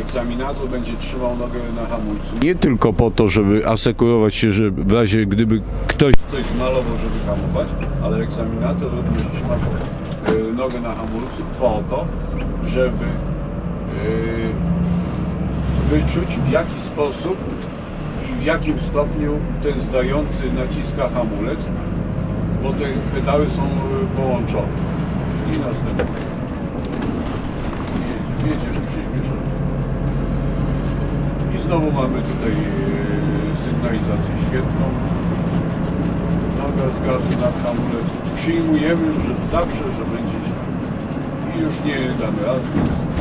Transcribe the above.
egzaminator będzie trzymał nogę na hamulcu. Nie tylko po to, żeby asekurować się, że w razie gdyby ktoś Coś zmalował, żeby hamować, ale egzaminator również trzyma e, nogę na hamulcu po to, żeby e, wyczuć w jaki sposób i w jakim stopniu ten zdający naciska hamulec, bo te pedały są e, połączone. I następnie. Jedzie, jedzie znowu mamy tutaj e, sygnalizację świetną. Noga z gazu na hamulec. Przyjmujemy, że zawsze, że będzie źle. I już nie damy rady, więc.